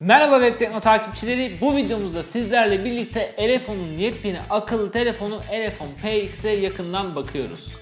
Merhaba Web Tekno takipçileri. Bu videomuzda sizlerle birlikte Elefon'un yepyeni akıllı telefonu Elefon PX'e yakından bakıyoruz.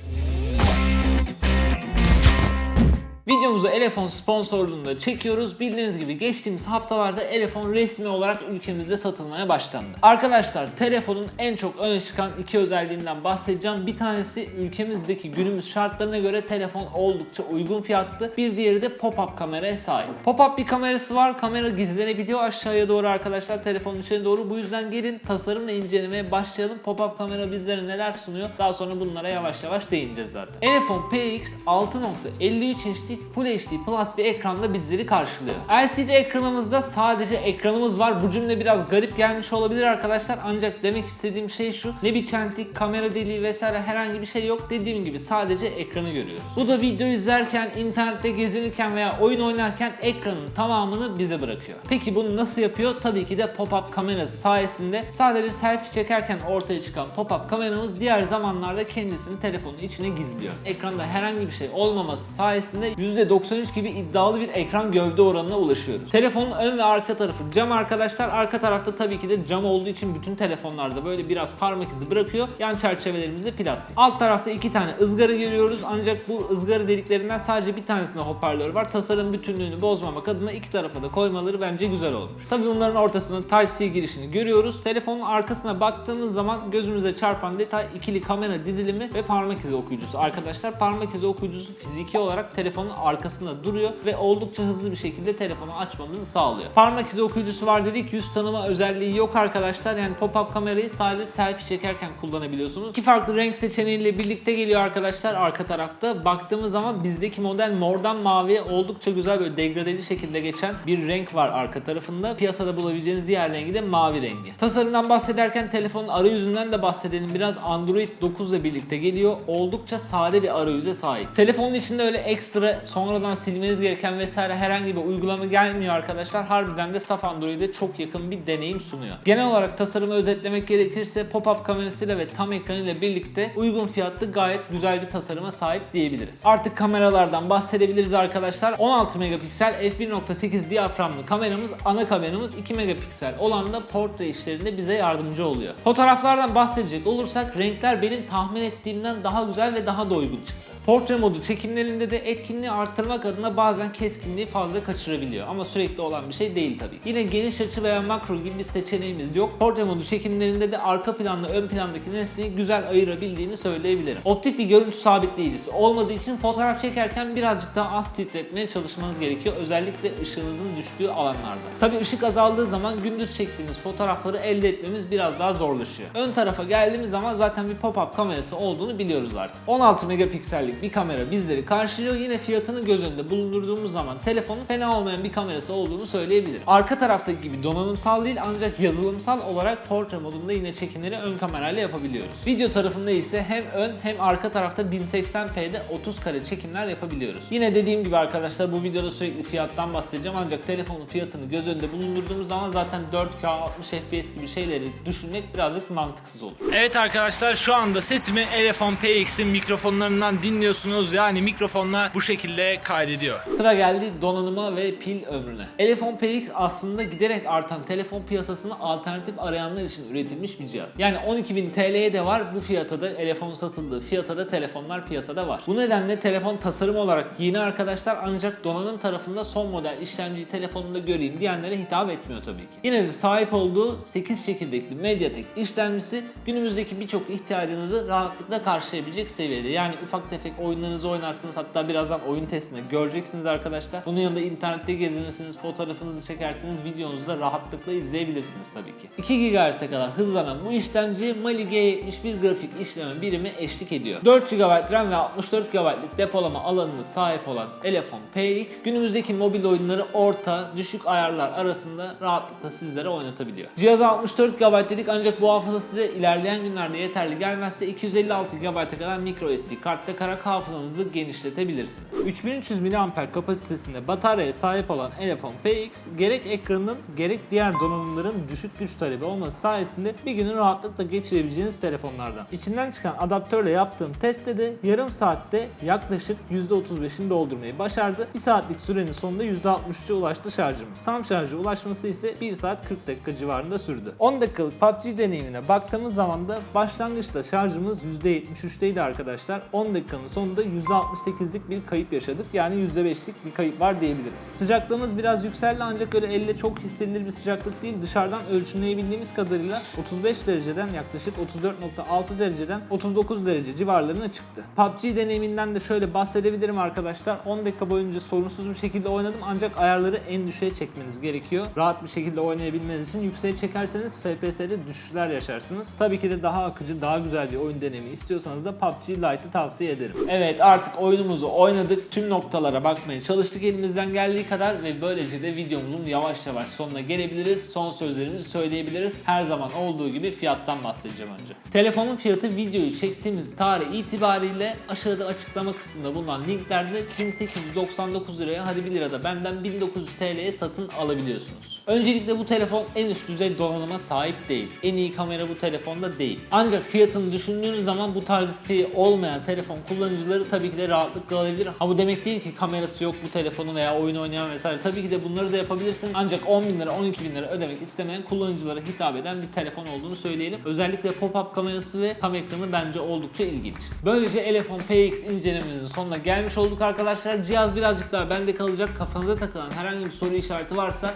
Videomuzu Elefon sponsorluğunda çekiyoruz. Bildiğiniz gibi geçtiğimiz haftalarda Elefon resmi olarak ülkemizde satılmaya başlandı. Arkadaşlar telefonun en çok öne çıkan iki özelliğinden bahsedeceğim. Bir tanesi ülkemizdeki günümüz şartlarına göre telefon oldukça uygun fiyatlı. Bir diğeri de pop-up kameraya sahip. Pop-up bir kamerası var. Kamera gizlenebiliyor aşağıya doğru arkadaşlar telefonun içine doğru. Bu yüzden gelin tasarımla incelemeye başlayalım. Pop-up kamera bizlere neler sunuyor? Daha sonra bunlara yavaş yavaş değineceğiz zaten. Elefon PX 6.53 inçlik Full HD Plus bir ekranda bizleri karşılıyor. LCD ekranımızda sadece ekranımız var. Bu cümle biraz garip gelmiş olabilir arkadaşlar. Ancak demek istediğim şey şu. Ne bir çentik, kamera deliği vesaire herhangi bir şey yok. Dediğim gibi sadece ekranı görüyoruz. Bu da video izlerken, internette gezinirken veya oyun oynarken ekranın tamamını bize bırakıyor. Peki bunu nasıl yapıyor? Tabii ki de pop-up kamerası sayesinde sadece selfie çekerken ortaya çıkan pop-up kameramız diğer zamanlarda kendisini telefonun içine gizliyor. Ekranda herhangi bir şey olmaması sayesinde %93 gibi iddialı bir ekran gövde oranına ulaşıyoruz. Telefonun ön ve arka tarafı cam arkadaşlar. Arka tarafta tabii ki de cam olduğu için bütün telefonlarda böyle biraz parmak izi bırakıyor. Yan çerçevelerimiz de plastik. Alt tarafta iki tane ızgara görüyoruz ancak bu ızgara deliklerinden sadece bir tanesinde hoparlör var. Tasarım bütünlüğünü bozmamak adına iki tarafa da koymaları bence güzel olmuş. Tabii bunların ortasında Type-C girişini görüyoruz. Telefonun arkasına baktığımız zaman gözümüze çarpan detay ikili kamera dizilimi ve parmak izi okuyucusu. Arkadaşlar parmak izi okuyucusu fiziki olarak telefonun arkasında duruyor ve oldukça hızlı bir şekilde telefonu açmamızı sağlıyor. Parmak izi okuyucusu var dedik. Yüz tanıma özelliği yok arkadaşlar. Yani pop-up kamerayı sadece selfie çekerken kullanabiliyorsunuz. İki farklı renk seçeneğiyle birlikte geliyor arkadaşlar arka tarafta. Baktığımız zaman bizdeki model mordan maviye oldukça güzel böyle degradeli şekilde geçen bir renk var arka tarafında. Piyasada bulabileceğiniz diğer rengi de mavi rengi. Tasarımdan bahsederken telefonun arayüzünden de bahsedelim. Biraz Android 9 ile birlikte geliyor. Oldukça sade bir arayüze sahip. Telefonun içinde öyle ekstra sonradan silmeniz gereken vesaire herhangi bir uygulama gelmiyor arkadaşlar. Harbiden de saf Android'e çok yakın bir deneyim sunuyor. Genel olarak tasarımı özetlemek gerekirse pop-up kamerasıyla ve tam ekranıyla birlikte uygun fiyatlı gayet güzel bir tasarıma sahip diyebiliriz. Artık kameralardan bahsedebiliriz arkadaşlar. 16 megapiksel f1.8 diyaframlı kameramız ana kameramız 2 megapiksel olan da portre işlerinde bize yardımcı oluyor. Fotoğraflardan bahsedecek olursak renkler benim tahmin ettiğimden daha güzel ve daha da uygun çıktı. Portre modu çekimlerinde de etkinliği arttırmak adına bazen keskinliği fazla kaçırabiliyor ama sürekli olan bir şey değil tabii. Yine geniş açı veya makro gibi bir seçeneğimiz yok. Portre modu çekimlerinde de arka planla ön plandaki nesneyi güzel ayırabildiğini söyleyebilirim. Optik bir görüntü sabitleyicisi olmadığı için fotoğraf çekerken birazcık daha az titretmeye çalışmanız gerekiyor. Özellikle ışığınızın düştüğü alanlarda. Tabii ışık azaldığı zaman gündüz çektiğimiz fotoğrafları elde etmemiz biraz daha zorlaşıyor. Ön tarafa geldiğimiz zaman zaten bir pop-up kamerası olduğunu biliyoruz artık. 16 megapiksellik bir kamera bizleri karşılıyor. Yine fiyatını göz önünde bulundurduğumuz zaman telefonun fena olmayan bir kamerası olduğunu söyleyebilirim. Arka taraftaki gibi donanımsal değil ancak yazılımsal olarak portre modunda yine çekimleri ön kamerayla yapabiliyoruz. Video tarafında ise hem ön hem arka tarafta 1080p'de 30 kare çekimler yapabiliyoruz. Yine dediğim gibi arkadaşlar bu videoda sürekli fiyattan bahsedeceğim ancak telefonun fiyatını göz önünde bulundurduğumuz zaman zaten 4K 60 FPS gibi şeyleri düşünmek birazcık mantıksız olur. Evet arkadaşlar şu anda sesimi Elefon PX'in mikrofonlarından dinliyorsunuz. Yani mikrofonla bu şekilde kaydediyor. Sıra geldi donanıma ve pil ömrüne. Elefon PX aslında giderek artan telefon piyasasına alternatif arayanlar için üretilmiş bir cihaz. Yani 12.000 TL'ye de var bu fiyata da telefon satıldığı fiyata da telefonlar piyasada var. Bu nedenle telefon tasarım olarak yeni arkadaşlar ancak donanım tarafında son model işlemciyi telefonumda göreyim diyenlere hitap etmiyor tabii ki. Yine de sahip olduğu 8 çekirdekli Mediatek işlemcisi günümüzdeki birçok ihtiyacınızı rahatlıkla karşılayabilecek seviyede. Yani ufak tefek oyunlarınızı oynarsınız hatta birazdan oyun testinde göreceksiniz arkadaşlar. Bunun yanında internette gezinirsiniz, fotoğrafınızı çekersiniz, videonuzu da rahatlıkla izleyebilirsiniz tabii ki. 2 GHz'e kadar hızlanan bu işlemci Mali G71 grafik işleme birimi eşlik ediyor. 4 GB RAM ve 64 GB'lık depolama alanına sahip olan Elefon PX günümüzdeki mobil oyunları orta, düşük ayarlar arasında rahatlıkla sizlere oynatabiliyor. Cihaza 64 GB dedik ancak bu hafıza size ilerleyen günlerde yeterli gelmezse 256 GB'a kadar micro SD kart takarak olarak hafızanızı genişletebilirsiniz. 3300 mAh kapasitesinde bataryaya sahip olan Elefon PX gerek ekranının gerek diğer donanımların düşük güç talebi olması sayesinde bir günü rahatlıkla geçirebileceğiniz telefonlardan. İçinden çıkan adaptörle yaptığım testte de yarım saatte yaklaşık %35'ini doldurmayı başardı. 1 saatlik sürenin sonunda %63'e ulaştı şarjımız. Tam şarja ulaşması ise 1 saat 40 dakika civarında sürdü. 10 dakikalık PUBG deneyimine baktığımız zaman da başlangıçta şarjımız %73'teydi arkadaşlar. 10 dakikanın sonunda %68'lik bir kayıp yaşadık. Yani %5'lik bir kayıp var diyebiliriz. Sıcaklığımız biraz yükseldi ancak öyle elle çok hissedilir bir sıcaklık değil. Dışarıdan ölçümleyebildiğimiz kadarıyla 35 dereceden yaklaşık 34.6 dereceden 39 derece civarlarına çıktı. PUBG deneyiminden de şöyle bahsedebilirim arkadaşlar. 10 dakika boyunca sorunsuz bir şekilde oynadım ancak ayarları en düşüğe çekmeniz gerekiyor. Rahat bir şekilde oynayabilmeniz için yükseğe çekerseniz FPS'de düşüşler yaşarsınız. Tabii ki de daha akıcı, daha güzel bir oyun deneyimi istiyorsanız da PUBG Lite'ı tavsiye ederim. Evet artık oyunumuzu oynadık. Tüm noktalara bakmaya çalıştık elimizden geldiği kadar ve böylece de videomuzun yavaş yavaş sonuna gelebiliriz. Son sözlerimizi söyleyebiliriz. Her zaman olduğu gibi fiyattan bahsedeceğim önce. Telefonun fiyatı videoyu çektiğimiz tarih itibariyle aşağıda açıklama kısmında bulunan linklerde 1899 liraya hadi 1 lira da benden 1900 TL'ye satın alabiliyorsunuz. Öncelikle bu telefon en üst düzey donanıma sahip değil. En iyi kamera bu telefonda değil. Ancak fiyatını düşündüğünüz zaman bu tarz isteği olmayan telefon kullanıcıları tabii ki de rahatlıkla alabilir. Ha bu demek değil ki kamerası yok bu telefonun veya oyun oynayan vesaire. Tabii ki de bunları da yapabilirsin. Ancak 10 bin lira 12 bin lira ödemek istemeyen kullanıcılara hitap eden bir telefon olduğunu söyleyelim. Özellikle pop-up kamerası ve tam ekranı bence oldukça ilginç. Böylece Elefon PX incelemenizin sonuna gelmiş olduk arkadaşlar. Cihaz birazcık daha bende kalacak. Kafanıza takılan herhangi bir soru işareti varsa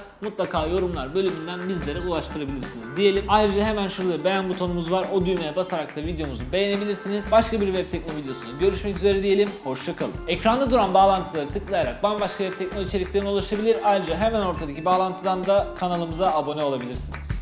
mutlaka yorumlar bölümünden bizlere ulaştırabilirsiniz diyelim. Ayrıca hemen şurada beğen butonumuz var. O düğmeye basarak da videomuzu beğenebilirsiniz. Başka bir web tekno videosunda görüşmek üzere diyelim. Hoşçakalın. Ekranda duran bağlantıları tıklayarak bambaşka web tekno içeriklerine ulaşabilir. Ayrıca hemen ortadaki bağlantıdan da kanalımıza abone olabilirsiniz.